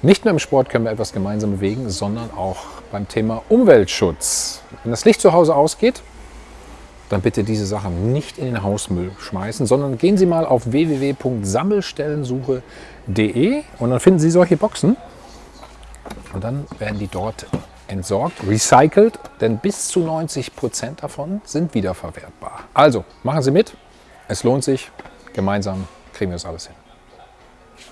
Nicht nur im Sport können wir etwas gemeinsam bewegen, sondern auch beim Thema Umweltschutz. Wenn das Licht zu Hause ausgeht, dann bitte diese Sachen nicht in den Hausmüll schmeißen, sondern gehen Sie mal auf www.sammelstellensuche.de und dann finden Sie solche Boxen und dann werden die dort entsorgt, recycelt, denn bis zu 90 Prozent davon sind wiederverwertbar. Also machen Sie mit, es lohnt sich, gemeinsam kriegen wir das alles hin.